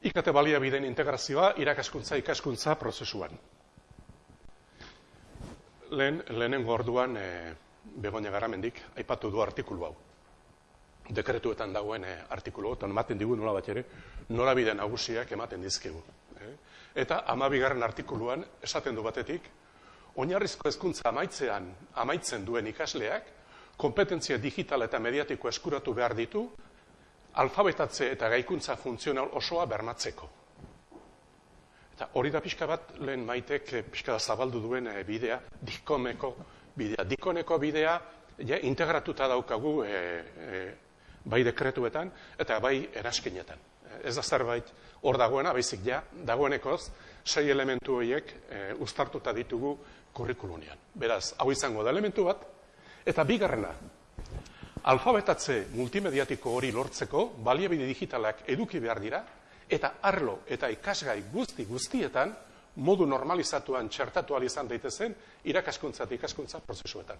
IKT baliabideen integrazioa irakaskuntza ikaskuntza prozesuan. Lehen, lehenengo orduan e, Begoña Garamendik aipatu du artikulu hau. Dekretuetan dagoen e, artikulu, eta ematen digu nola bat ere, norabide nagusiak ematen dizkigu. E? Eta amabigarren artikuluan esaten du batetik, oinarrizko hezkuntza amaitzean amaitzen duen ikasleak, kompetentzia digital eta mediatiko eskuratu behar ditu, alfabetatze eta gaikuntza funtzional osoa bermatzeko. Eta hori da pixka bat, lehen maitek eh, pixka zabaldu duen eh, bidea, dikoneko bidea. Dikoneko bidea, ja, integratuta daukagu e, bai dekretuetan eta bai eraskinetan. Ez da zerbait hor dagoena, baizik ja, dagoenekoz, sei elementu horiek e, ustartuta ditugu kurrikulunian. Beraz, hau izango da elementu bat, eta bigarrena, alfabetatze multimediatiko hori lortzeko, baliabide digitalak eduki behar dira, eta arlo eta ikasgai guzti guztietan modu normalizatuan txertatu izan daitezen irakaskuntza eta ikaskuntza prozesuetan.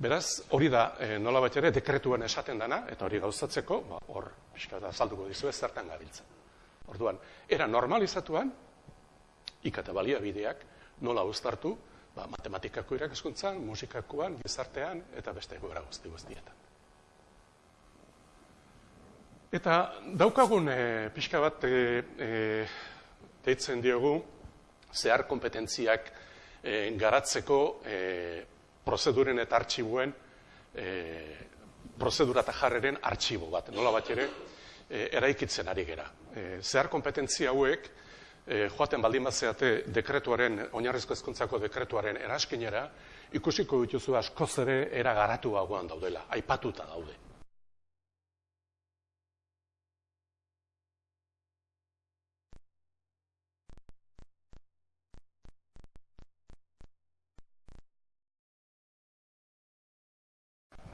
Beraz, hori da e, nola bat ere dekretuan esaten dana, eta hori gauzatzeko, ba, hor, pixka da, salduko dizu ez zertan gabiltzen. Orduan, era normalizatuan, ikata baliabideak nola uztartu, ba, matematikako irakaskuntzan, musikakoan, gizartean, eta beste egoera guzti guztietan. Eta daukagun e, pixka bat e, e, deitzen diogu zehar kompetentziak e, garatzeko e, prozeduren eta artxibuen e, prozedura eta jarreren artxibo bat. Nola bat ere, e, eraikitzen ari gera. E, zehar kompetentzia hauek, e, joaten baldin bat zeate dekretuaren, oinarrizko ezkontzako dekretuaren eraskinera, ikusiko dituzu askoz ere era garatu daudela, aipatuta daude.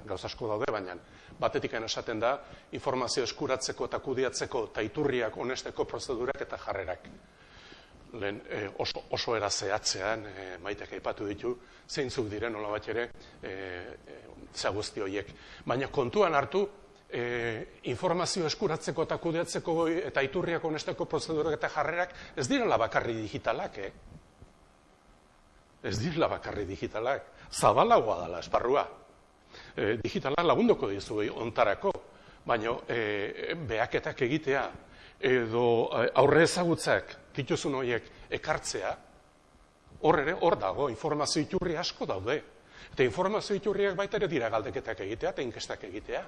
Gauz asko daude, baina batetik esaten da informazio eskuratzeko eta kudiatzeko eta iturriak onesteko prozedurak eta jarrerak. Lehen e, oso, oso era zehatzean e, maitek aipatu ditu, zeintzuk diren nola bat ere e, e, guzti horiek. Baina kontuan hartu, e, informazio eskuratzeko eta kudiatzeko eta iturriak onesteko prozedurak eta jarrerak ez direla bakarri digitalak, eh? Ez direla bakarri digitalak. Zabalagoa dela, esparrua e, digitala lagunduko dizu ontarako, baina e, behaketak egitea edo e, aurre ezagutzak dituzun horiek ekartzea, hor ere, hor dago, informazio iturri asko daude. Eta informazio iturriak baita ere dira galdeketak egitea eta inkestak egitea.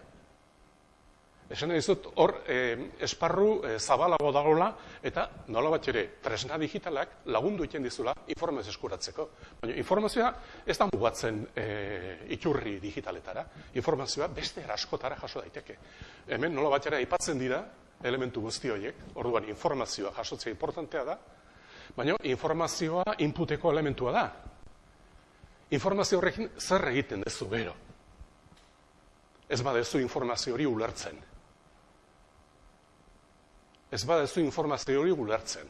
Esan dizut, hor eh, esparru eh, zabalago dagoela eta nola bat ere tresna digitalak lagundu egiten dizula informazio eskuratzeko. Baina informazioa ez da mugatzen eh, iturri digitaletara. Informazioa beste eraskotara jaso daiteke. Hemen nola bat ere aipatzen dira elementu guzti horiek, orduan informazioa jasotzea importantea da, baina informazioa inputeko elementua da. Informazio horrekin zer egiten dezu gero. Ez badezu informazio hori ulertzen ez badezu informazio hori gulertzen.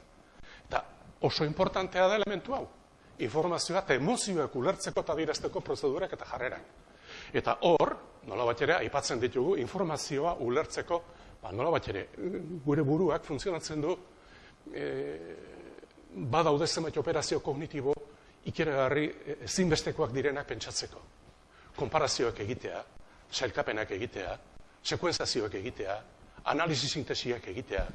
Eta oso importantea da elementu hau. Informazioa eta emozioak ulertzeko eta dirazteko prozedurak eta jarrerak. Eta hor, nola bat ere, aipatzen ditugu, informazioa ulertzeko, ba, nola bat ere, gure buruak funtzionatzen du, e, badaude zenbait operazio kognitibo, ikeragarri e, ezinbestekoak direnak pentsatzeko. Konparazioak egitea, sailkapenak egitea, sekuenzazioak egitea, analizi sintesiak egitea.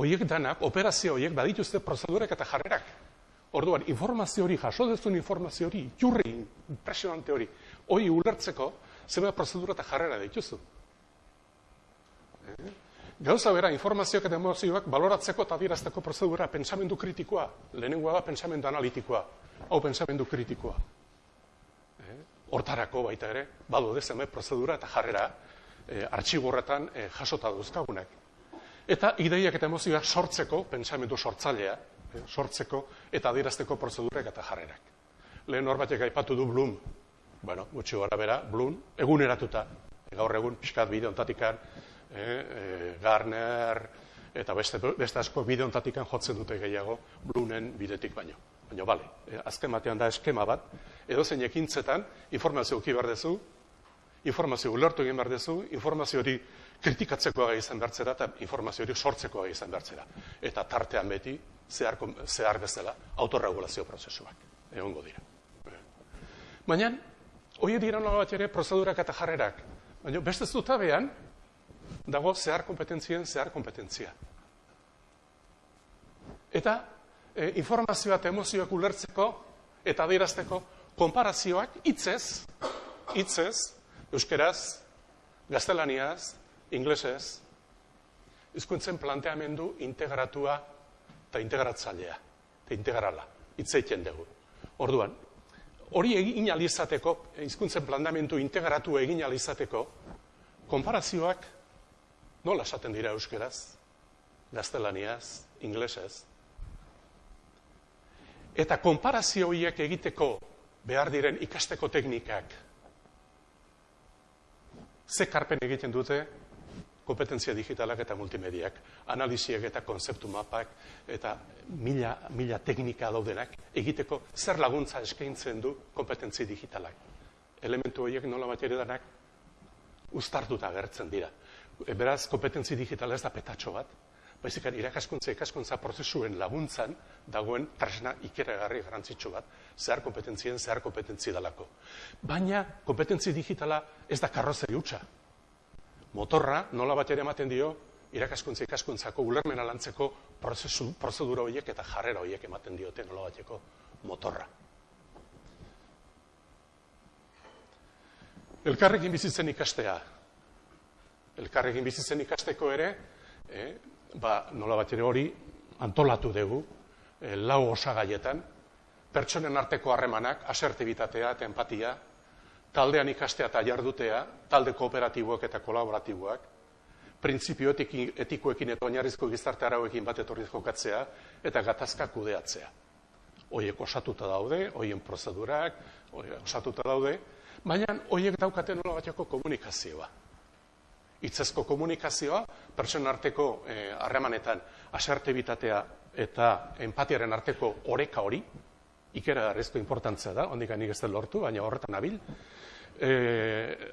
Oiek danak, operazio horiek badituzte prozedurak eta jarrerak. Orduan, informazio hori, jaso dezun informazio hori, jurri, impresionante hori, hori ulertzeko, zeba prozedura eta jarrera dituzu. Eh? Gauza bera, informazioak eta emozioak baloratzeko eta dirazteko prozedura, pensamendu kritikoa, lehenengoa da pensamendu analitikoa, hau pensamendu kritikoa. Eh? Hortarako baita ere, badu dezen prozedura eta jarrera, e, artxigorretan e, jasota duzkagunak. Eta ideiak eta emozioak sortzeko, pentsamendu sortzailea, e, sortzeko eta adirazteko prozedurek eta jarrerak. Lehen hor batek aipatu du Bloom, bueno, gutxi gara bera, Bloom, eguneratuta, gaur egun, pixkat bideontatikan, e, e, Garner, eta beste, beste asko bideontatikan jotzen dute gehiago, Bloomen bidetik baino. Baina, bale, azken batean da eskema bat, edo zein ekintzetan, informazio uki behar dezu, informazio ulertu egin behar dezu, informazio hori kritikatzekoa izan bertzera eta informazio hori sortzekoa izan bertzera. Eta tartean beti, zehar, zehar bezala, autorregulazio prozesuak. Egongo dira. Baina, hori dira nola bat ere, prozedurak eta jarrerak. Baina, beste zutabean, dago zehar kompetentzien zehar kompetentzia. Eta, e, informazioa eta emozioak ulertzeko eta adierazteko konparazioak hitzez, hitzez, euskeraz, gaztelaniaz, inglesez, hizkuntzen planteamendu integratua eta integratzailea, eta integrala, hitz egiten dugu. Orduan, hori egin alizateko, hizkuntzen planteamendu integratu egin alizateko, konparazioak nola esaten dira euskeraz, gaztelaniaz, inglesez. Eta konparazio horiek egiteko behar diren ikasteko teknikak, ze karpen egiten dute kompetentzia digitalak eta multimediak, analiziek eta konzeptu mapak eta mila, mila teknika daudenak egiteko zer laguntza eskaintzen du kompetentzia digitalak. Elementu horiek nola bat danak ustartuta agertzen dira. Beraz, kompetentzi digitala ez da petatxo bat, baizik irakaskuntza ikaskuntza prozesuen laguntzan dagoen tresna ikeragarri garantzitsu bat, zehar kompetentzien, zehar kompetentzi dalako. Baina, kompetentzi digitala ez da karrozeri hutsa, motorra nola bat ere ematen dio irakaskuntza ikaskuntzako ulermena lantzeko prozesu, prozedura horiek eta jarrera horiek ematen diote nola bateko motorra. Elkarrekin bizitzen ikastea. Elkarrekin bizitzen ikasteko ere, eh, ba, nola bat ere hori antolatu dugu, eh, lau osagaietan, pertsonen arteko harremanak, asertibitatea eta empatia, taldean ikastea eta jardutea, talde kooperatiboak eta kolaboratiboak, printzipio etikoekin eta oinarrizko gizarte arauekin bat etorriz jokatzea, eta gatazka kudeatzea. Hoiek osatuta daude, hoien prozedurak, osatuta daude, baina hoiek daukaten nola bateko komunikazioa. Itzezko komunikazioa, pertsona arteko eh, harremanetan eh, eta empatiaren arteko oreka hori, ikera garrizko importantzia da, ondik anik ez lortu, baina horretan abil. E,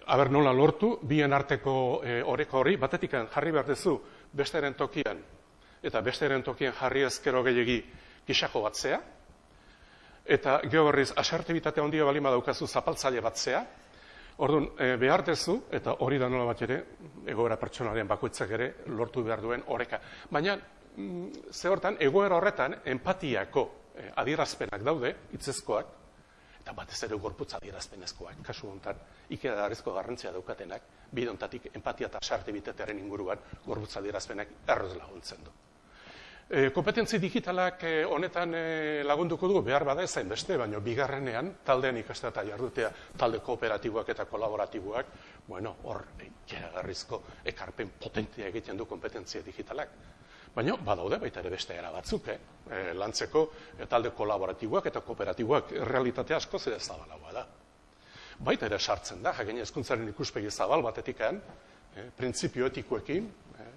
aber nola lortu, bien arteko e, oreko hori, batetik jarri behar dezu besteren tokian, eta besteren tokian jarri ezkero gehiagi gixako batzea, eta gehoberriz asertibitate ondia balima daukazu zapaltzaile batzea, Orduan, e, behar dezu, eta hori da nola bat ere, egoera pertsonaren bakoitzak ere, lortu behar duen oreka. Baina, mm, ze hortan, egoera horretan, empatiako eh, adierazpenak daude, hitzezkoak, eta batez ere gorputz adierazpenezkoak, kasu honetan, ikera darrizko garrantzia daukatenak, bidontatik empatia eta sarte bitetearen inguruan gorputz adierazpenak erroz laguntzen du. E, kompetentzi digitalak e, honetan e, lagunduko dugu behar bada ezain beste, baina bigarrenean taldean ikastea eta jardutea talde kooperatiboak eta kolaboratiboak, bueno, hor, e, garrizko ekarpen potentia egiten du kompetentzia digitalak. Baina, badaude, baita ere beste era batzuk, eh? E, lantzeko talde kolaboratiboak eta kooperatiboak realitate asko zede zabalagoa da. Baita ere sartzen da, jakin ezkuntzaren ikuspegi zabal batetikan, eh, printzipio etikoekin, eh,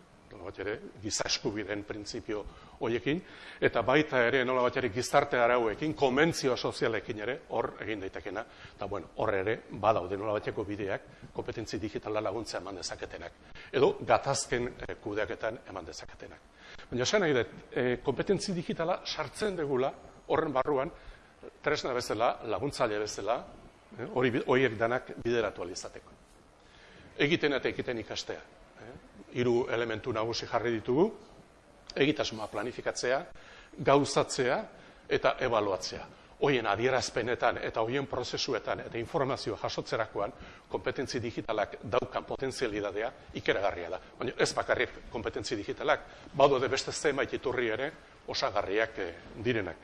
bat ere, giza eskubideen printzipio hoiekin, eta baita ere, nola bat ere, gizarte arauekin, konbentzio sozialekin ere, hor egin daitekena, eta bueno, hor ere, badaude nola bateko bideak, kompetentzi digitala laguntza eman dezaketenak, edo gatazken eh, kudeaketan eman dezaketenak. Baina esan nahi dut, e, kompetentzi digitala sartzen degula horren barruan, tresna bezala, laguntzaile bezala, e, hori horiek danak bideratu alizateko. Egiten eta egiten ikastea. Hiru elementu nagusi jarri ditugu, egitasmoa planifikatzea, gauzatzea eta ebaluatzea hoien adierazpenetan eta hoien prozesuetan eta informazioa jasotzerakoan kompetentzi digitalak daukan potentzialidadea ikeragarria da. Baina ez bakarrik kompetentzi digitalak, badu de beste zenbait iturri ere osagarriak eh, direnak.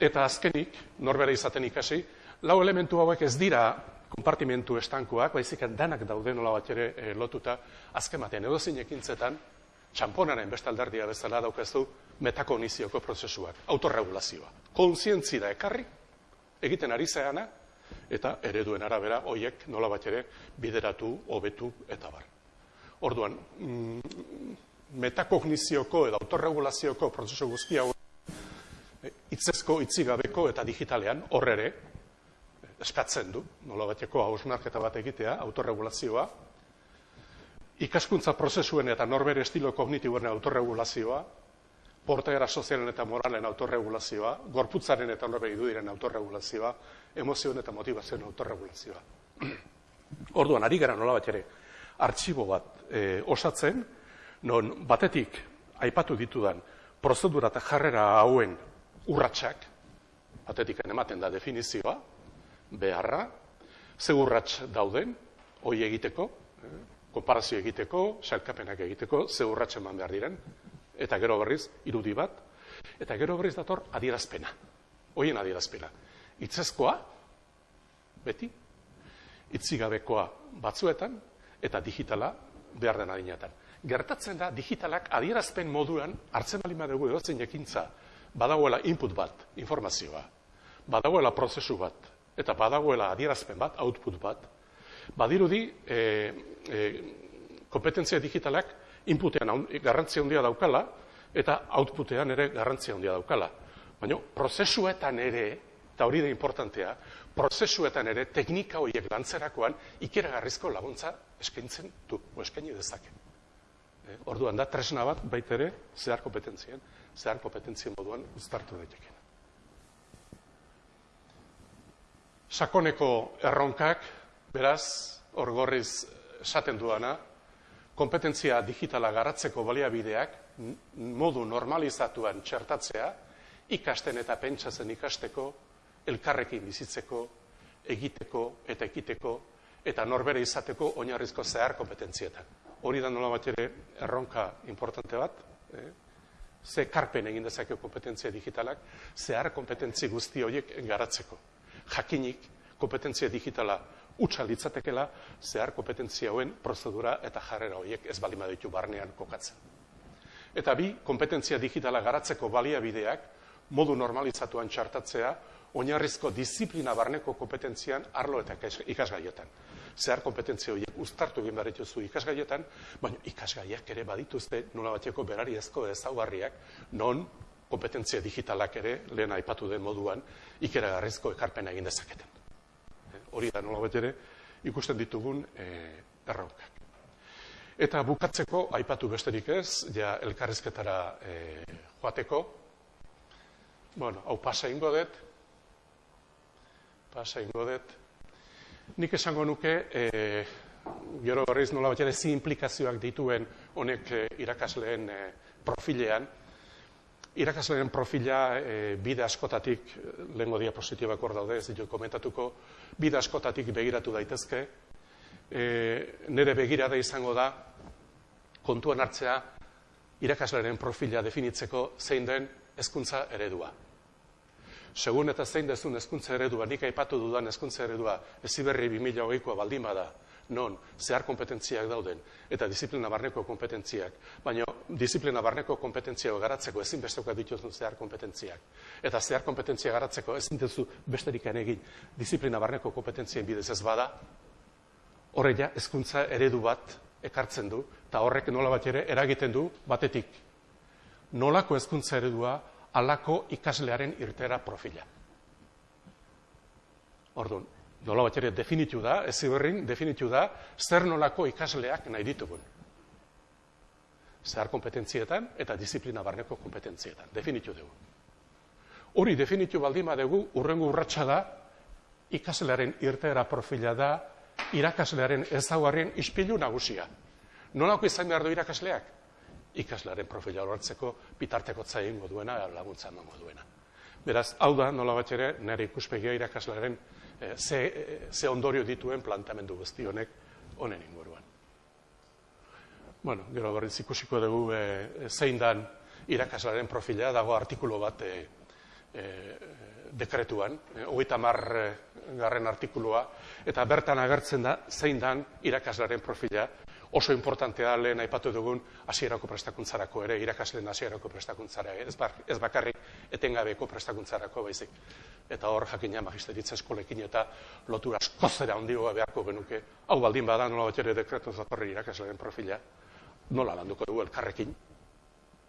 Eta azkenik, norbera izaten ikasi, lau elementu hauek ez dira konpartimentu estankoak, baizik danak daude nola bat ere eh, lotuta, azken batean edo ekintzetan, txamponaren bestaldardia bezala daukazu metakognizioko prozesuak, autorregulazioa. Kontzientzira ekarri, egiten ari zeana, eta ereduen arabera hoiek nola bat ere bideratu, hobetu eta bar. Orduan, mm, metakognizioko edo autorregulazioko prozesu guztia eh, itzezko, itzigabeko eta digitalean horrere eskatzen du, nola bateko hausnarketa bat egitea, autorregulazioa, ikaskuntza prozesuen eta norbere estilo kognitiboen autorregulazioa, portaera sozialen eta moralen autorregulazioa, gorputzaren eta norbere idudiren autorregulazioa, emozioen eta motivazioen autorregulazioa. Orduan, ari gara nola ere, artxibo bat e, osatzen, non batetik aipatu ditudan prozedura eta jarrera hauen urratsak, batetik ematen da definizioa, beharra, ze urrats dauden, hoi egiteko, konparazio egiteko, salkapenak egiteko, ze urratsen eman behar diren, eta gero berriz, irudi bat, eta gero berriz dator adierazpena, hoien adierazpena. Itzezkoa, beti, itzigabekoa batzuetan, eta digitala behar den adinetan. Gertatzen da, digitalak adierazpen moduan, hartzen bali madugu edotzen ekintza, badagoela input bat, informazioa, badagoela prozesu bat, eta badagoela adierazpen bat, output bat, badirudi e, e, kompetentzia digitalak inputean garrantzia handia daukala eta outputean ere garrantzia handia daukala. Baina prozesuetan ere, eta hori da importantea, prozesuetan ere teknika horiek lantzerakoan ikeragarrizko laguntza eskaintzen du, o eskaini dezake. E, orduan da, tresna bat baitere zehar kompetentzien, zehar kompetentzien moduan uztartu daiteke. Sakoneko erronkak, beraz, orgorriz esaten duana, kompetentzia digitala garatzeko baliabideak modu normalizatuan txertatzea, ikasten eta pentsatzen ikasteko, elkarrekin bizitzeko, egiteko eta ekiteko, eta norbere izateko oinarrizko zehar kompetentzietan. Hori da nola bat ere erronka importante bat, eh? ze karpen egin dezake kompetentzia digitalak, zehar kompetentzi guzti horiek garatzeko. Jakinik, kompetentzia digitala utza litzatekela zehar kompetentzia hauen prozedura eta jarrera horiek ez bali ditu barnean kokatzen. Eta bi, kompetentzia digitala garatzeko baliabideak modu normalizatuan txartatzea oinarrizko disiplina barneko kompetentzian arlo eta ikasgaietan. Zehar kompetentzia horiek uztartu egin behar dituzu ikasgaietan, baina ikasgaiak ere badituzte nola bateko berari ezko ezaugarriak non kompetentzia digitalak ere lehen aipatu den moduan ikeragarrizko ekarpena egin dezaketen. Hori da nola ere ikusten ditugun e, erronkak. Eta bukatzeko, aipatu besterik ez, ja elkarrizketara e, joateko, bueno, hau pasa ingo dut, pasa ingo dut, nik esango nuke, e, gero horreiz nola ere zi implikazioak dituen honek e, irakasleen e, profilean, irakasleen profila e, bide askotatik, lehenko diapositibak hor daude, ez ditu komentatuko, bide askotatik begiratu daitezke, e, nire begirada izango da, kontuan hartzea, irakaslearen profila definitzeko zein den hezkuntza eredua. Segun eta zein dezun hezkuntza eredua, nik aipatu dudan hezkuntza eredua, eziberri 2008koa baldin bada, non zehar kompetentziak dauden eta disiplina barneko kompetentziak, baina disiplina barneko kompetentzia garatzeko ezin bestekoa dituzun zehar kompetentziak. Eta zehar kompetentzia garatzeko ezin duzu besterik egin disiplina barneko kompetentzien bidez ez bada, horreia hezkuntza eredu bat ekartzen du, eta horrek nola bat ere eragiten du batetik. Nolako hezkuntza eredua alako ikaslearen irtera profila. Orduan, nola bat ere definitu da, ez ziberrin definitu da, zer nolako ikasleak nahi ditugun. Zehar kompetentzietan eta disiplina barneko kompetentzietan. Definitu dugu. Hori definitu baldima dugu, urrengo urratsa da, ikaslearen irteera profila da, irakaslearen ezaguarrien ispilu nagusia. Nolako izan behar du irakasleak? Ikaslearen profila horretzeko bitarteko zain duena, laguntza emango duena. Beraz, hau da, nola bat ere, nire ikuspegia irakaslearen e, ze, e, ze ondorio dituen plantamendu guzti honek honen inguruan. Bueno, gero berriz ikusiko dugu e, zein dan irakaslaren profila, dago artikulu bat e, e, dekretuan, e, hogeita mar garren artikulua, eta bertan agertzen da zein dan irakaslaren profila, oso importantea lehen aipatu dugun hasierako prestakuntzarako ere, irakasleen hasierako prestakuntzara, ez, ez bakarrik etengabeko prestakuntzarako baizik. Eta hor jakina magisteritza eskolekin eta lotura askozera handigoa beharko genuke, hau baldin bada nola bat ere dekretu zatorri irakasleen profila, nola landuko dugu elkarrekin,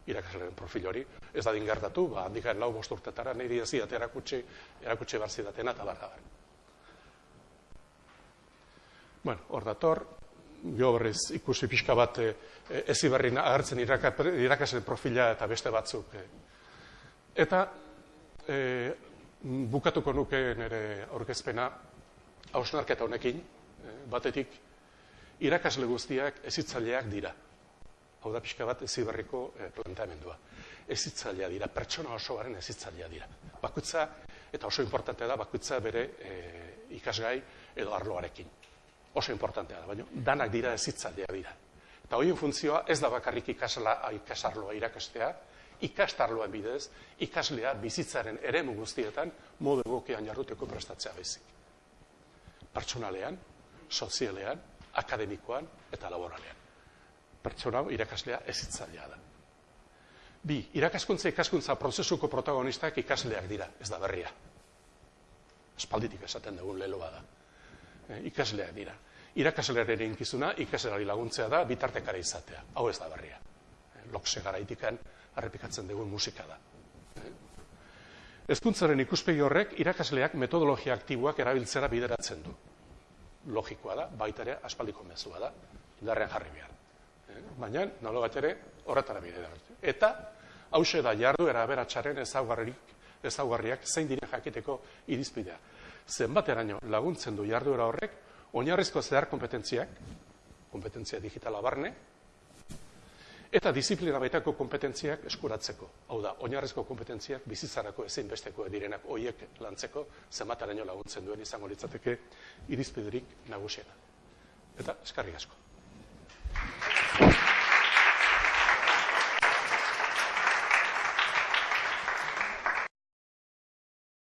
irakasleen profil hori, ez da dingertatu, ba, handikaen lau bosturtetara, nahi ez erakutsi, erakutsi barzidatena eta barra Bueno, hor dator, berriz ikusi pixka bat e, ezi berri agertzen irakasle profila eta beste batzuk. E. Eta e, bukatuko nuke nire aurkezpena hausnarketa honekin, batetik irakasle guztiak ezitzaileak dira. Hau da pixka bat ezi berriko e, planteamendua. Ezitzailea dira, pertsona osoaren ezitzailea dira. Bakutza, eta oso importantea da, bakutza bere e, ikasgai edo arloarekin oso importantea da, baina danak dira ezitzailea dira. Eta horien funtzioa ez da bakarrik ikasla, ikasarloa irakastea, ikastarloan bidez, ikaslea bizitzaren eremu guztietan modu egokean jarruteko prestatzea bezik. Pertsonalean, sozialean, akademikoan eta laboralean. Pertsona irakaslea ezitzailea da. Bi, irakaskuntza ikaskuntza prozesuko protagonistak ikasleak dira, ez da berria. Espalditik esaten dugun leloa da. E, ikasleak dira irakaslearen inkizuna ikasleari laguntzea da bitartekara izatea. Hau ez da berria. Lokse garaitikan arrepikatzen dugun musika da. Ezkuntzaren ikuspegi horrek irakasleak metodologia aktiboak erabiltzera bideratzen du. Logikoa da, baita ere aspaldiko mezua da, indarrean jarri behar. Baina, nolo bat ere, horretara bideratzen. Eta, hause da jardu eraberatxaren ezaugarriak zein diren jakiteko irizpidea. Zenbateraino laguntzen du jarduera horrek, oinarrizko zehar kompetentziak, kompetentzia digitala barne, eta disiplina baitako kompetentziak eskuratzeko. Hau da, oinarrizko kompetentziak bizitzarako ezin besteko direnak hoiek lantzeko zenbataraino laguntzen duen izango litzateke irizpiderik nagusiena. Eta eskarrik asko.